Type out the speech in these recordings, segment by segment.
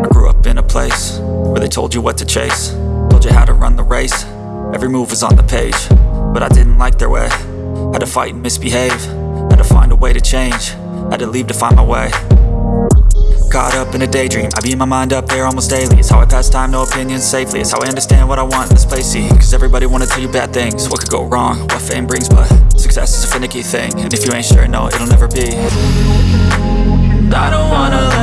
I grew up in a place where they told you what to chase Told you how to run the race, every move was on the page But I didn't like their way, had to fight and misbehave Had to find a way to change, had to leave to find my way Caught up in a daydream, I beat my mind up there almost daily. It's how I pass time, no opinions safely. It's how I understand what I want in this place, see? Cause everybody wanna tell you bad things. What could go wrong, what fame brings But success is a finicky thing. And if you ain't sure, no, it'll never be. I don't wanna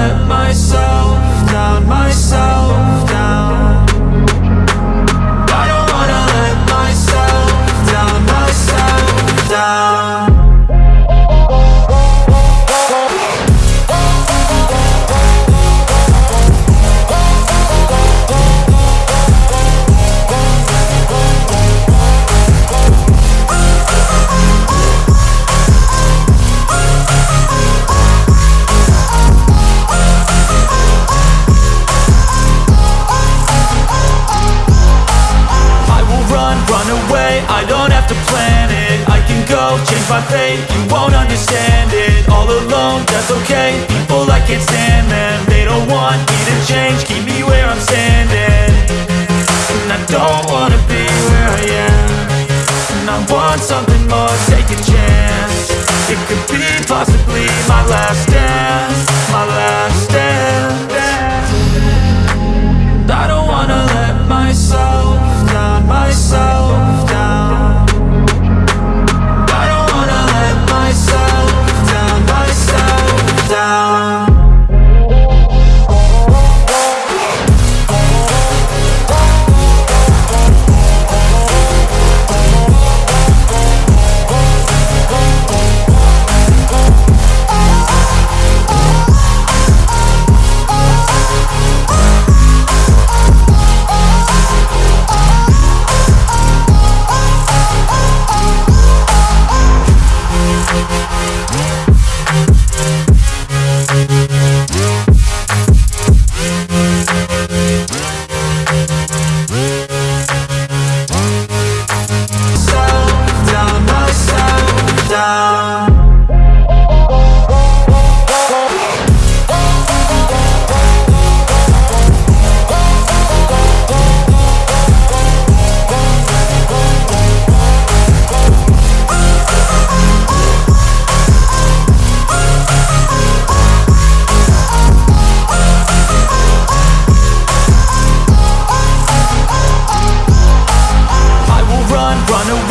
my fate, you won't understand it. All alone, that's okay, people I can't stand them They don't want me to change, keep me where I'm standing. And I don't wanna be where I am. And I want something more, take a chance. It could be possibly my last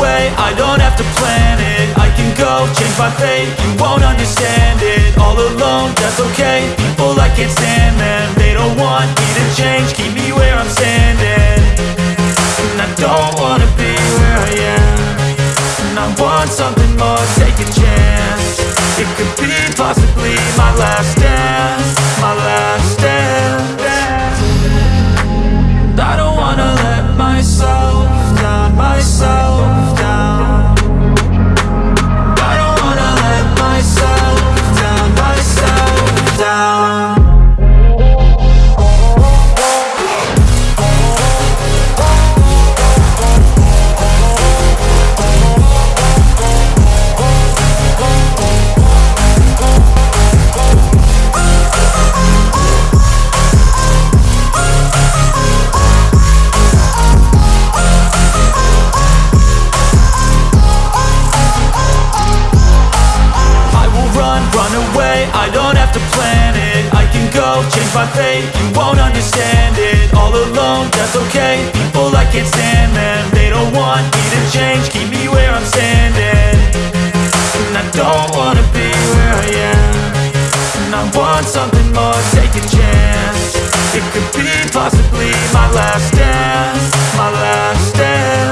away, I don't have to plan it. I can go, change my fate, you won't understand it. All alone, that's okay, people I can't stand them They don't want me to change, keep me where I'm standing. And I don't wanna be where I am. And I want something more, take a chance. It could be possibly my last dance I don't have to plan it. I can go change my fate. You won't understand it. All alone, that's okay. People, I can't stand them They don't want me to change. Keep me where I'm standing. And I don't wanna be where I am. And I want something more, take a chance. It could be possibly my last dance. My last dance.